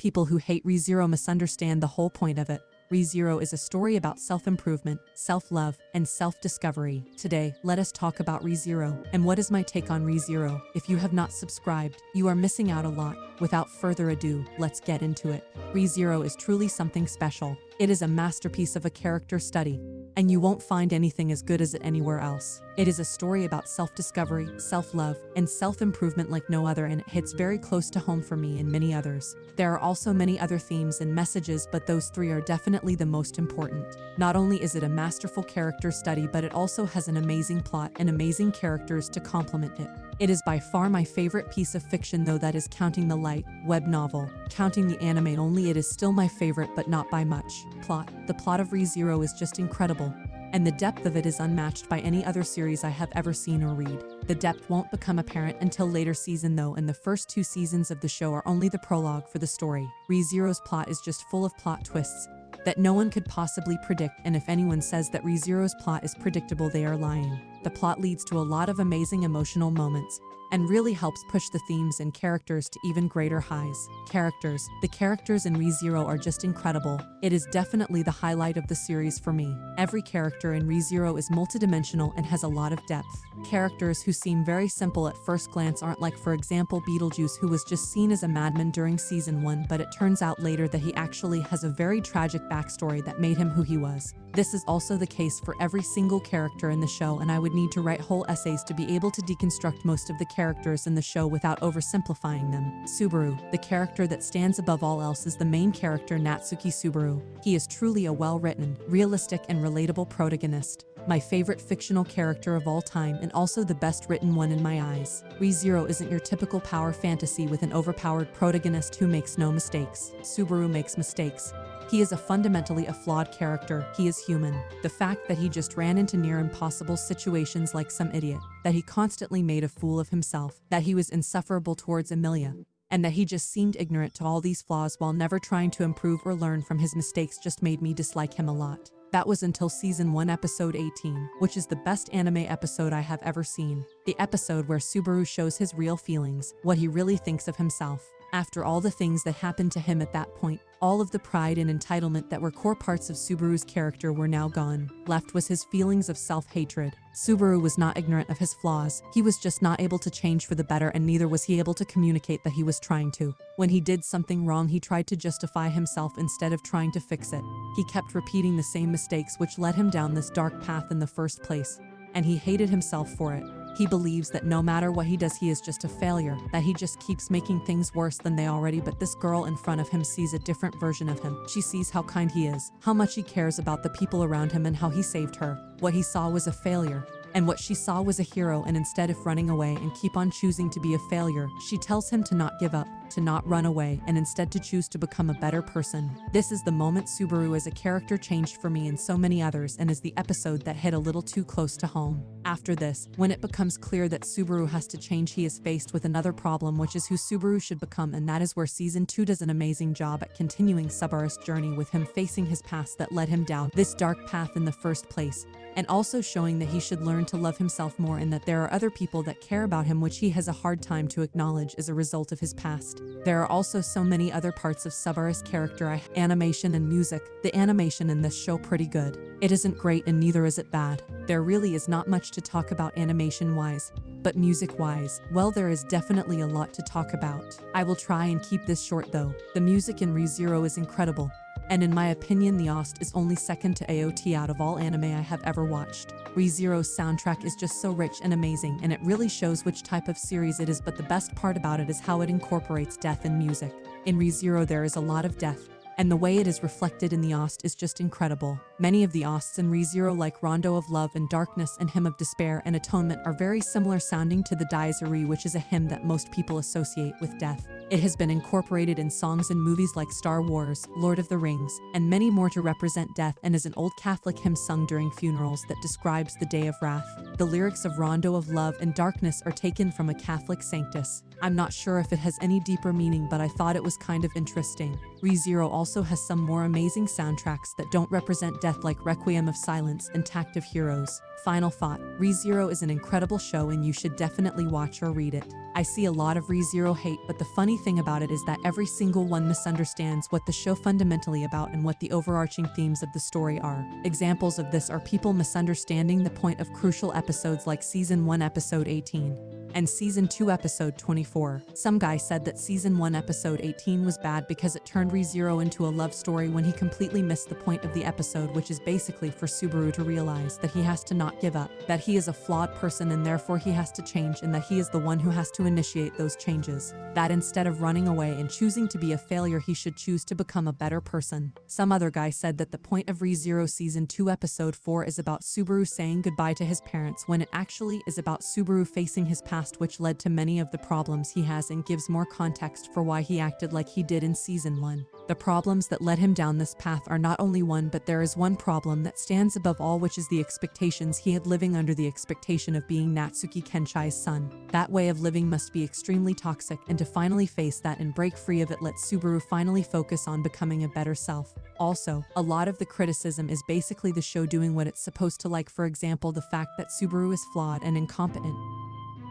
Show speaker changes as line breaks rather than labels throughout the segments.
People who hate ReZero misunderstand the whole point of it. ReZero is a story about self-improvement, self-love, and self-discovery. Today, let us talk about ReZero and what is my take on ReZero. If you have not subscribed, you are missing out a lot. Without further ado, let's get into it. ReZero is truly something special. It is a masterpiece of a character study, and you won't find anything as good as it anywhere else. It is a story about self-discovery, self-love, and self-improvement like no other and it hits very close to home for me and many others. There are also many other themes and messages but those three are definitely the most important. Not only is it a masterful character study but it also has an amazing plot and amazing characters to complement it. It is by far my favorite piece of fiction though that is counting the light, web novel. Counting the anime only it is still my favorite but not by much. Plot. The plot of ReZero is just incredible and the depth of it is unmatched by any other series I have ever seen or read. The depth won't become apparent until later season though and the first two seasons of the show are only the prologue for the story. ReZero's plot is just full of plot twists that no one could possibly predict and if anyone says that ReZero's plot is predictable they are lying. The plot leads to a lot of amazing emotional moments, and really helps push the themes and characters to even greater highs. Characters. The characters in ReZero are just incredible. It is definitely the highlight of the series for me. Every character in ReZero is multidimensional and has a lot of depth. Characters who seem very simple at first glance aren't like for example Betelgeuse who was just seen as a madman during season 1 but it turns out later that he actually has a very tragic backstory that made him who he was. This is also the case for every single character in the show and I would need to write whole essays to be able to deconstruct most of the characters in the show without oversimplifying them. Subaru, the character that stands above all else is the main character Natsuki Subaru. He is truly a well-written, realistic and relatable protagonist my favorite fictional character of all time and also the best written one in my eyes. ReZero isn't your typical power fantasy with an overpowered protagonist who makes no mistakes. Subaru makes mistakes, he is a fundamentally a flawed character. He is human. The fact that he just ran into near impossible situations like some idiot, that he constantly made a fool of himself, that he was insufferable towards Emilia, and that he just seemed ignorant to all these flaws while never trying to improve or learn from his mistakes just made me dislike him a lot. That was until season 1 episode 18, which is the best anime episode I have ever seen. The episode where Subaru shows his real feelings, what he really thinks of himself. After all the things that happened to him at that point, all of the pride and entitlement that were core parts of Subaru's character were now gone. Left was his feelings of self-hatred. Subaru was not ignorant of his flaws. He was just not able to change for the better and neither was he able to communicate that he was trying to. When he did something wrong, he tried to justify himself instead of trying to fix it. He kept repeating the same mistakes which led him down this dark path in the first place, and he hated himself for it. He believes that no matter what he does, he is just a failure, that he just keeps making things worse than they already but this girl in front of him sees a different version of him. She sees how kind he is, how much he cares about the people around him and how he saved her. What he saw was a failure, and what she saw was a hero and instead of running away and keep on choosing to be a failure, she tells him to not give up, to not run away, and instead to choose to become a better person. This is the moment Subaru as a character changed for me and so many others and is the episode that hit a little too close to home. After this, when it becomes clear that Subaru has to change he is faced with another problem which is who Subaru should become and that is where season 2 does an amazing job at continuing Subaru's journey with him facing his past that led him down this dark path in the first place and also showing that he should learn to love himself more and that there are other people that care about him which he has a hard time to acknowledge as a result of his past. There are also so many other parts of Subaru's character animation and music. The animation in this show pretty good. It isn't great and neither is it bad. There really is not much to talk about animation-wise, but music-wise, well there is definitely a lot to talk about. I will try and keep this short though. The music in ReZero is incredible and in my opinion the OST is only second to AOT out of all anime I have ever watched. ReZero's soundtrack is just so rich and amazing and it really shows which type of series it is but the best part about it is how it incorporates death in music. In ReZero there is a lot of death, and the way it is reflected in the OST is just incredible. Many of the OSTs in ReZero like Rondo of Love and Darkness and Hymn of Despair and Atonement are very similar sounding to the Dies Irae which is a hymn that most people associate with death. It has been incorporated in songs and movies like Star Wars, Lord of the Rings, and many more to represent death and is an old Catholic hymn sung during funerals that describes the day of wrath. The lyrics of Rondo of Love and Darkness are taken from a Catholic sanctus, I'm not sure if it has any deeper meaning, but I thought it was kind of interesting. ReZero also has some more amazing soundtracks that don't represent death like Requiem of Silence and Tact of Heroes. Final thought, ReZero is an incredible show and you should definitely watch or read it. I see a lot of ReZero hate, but the funny thing about it is that every single one misunderstands what the show fundamentally about and what the overarching themes of the story are. Examples of this are people misunderstanding the point of crucial episodes like Season 1 Episode 18 and Season 2 Episode 24. Some guy said that Season 1 Episode 18 was bad because it turned ReZero into a love story when he completely missed the point of the episode which is basically for Subaru to realize that he has to not give up, that he is a flawed person and therefore he has to change and that he is the one who has to initiate those changes. That instead of running away and choosing to be a failure he should choose to become a better person. Some other guy said that the point of ReZero Season 2 Episode 4 is about Subaru saying goodbye to his parents when it actually is about Subaru facing his past past which led to many of the problems he has and gives more context for why he acted like he did in season 1. The problems that led him down this path are not only one but there is one problem that stands above all which is the expectations he had living under the expectation of being Natsuki Kenichi's son. That way of living must be extremely toxic and to finally face that and break free of it let Subaru finally focus on becoming a better self. Also, a lot of the criticism is basically the show doing what it's supposed to like for example the fact that Subaru is flawed and incompetent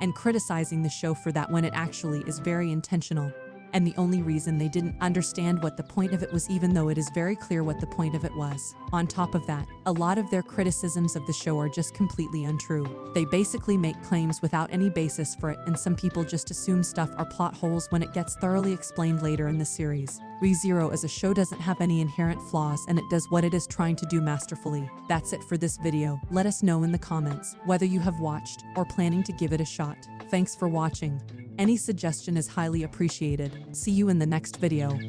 and criticizing the show for that when it actually is very intentional and the only reason they didn't understand what the point of it was even though it is very clear what the point of it was. On top of that, a lot of their criticisms of the show are just completely untrue. They basically make claims without any basis for it and some people just assume stuff are plot holes when it gets thoroughly explained later in the series. ReZero as a show doesn't have any inherent flaws and it does what it is trying to do masterfully. That's it for this video. Let us know in the comments whether you have watched or planning to give it a shot. Thanks for watching. Any suggestion is highly appreciated. See you in the next video.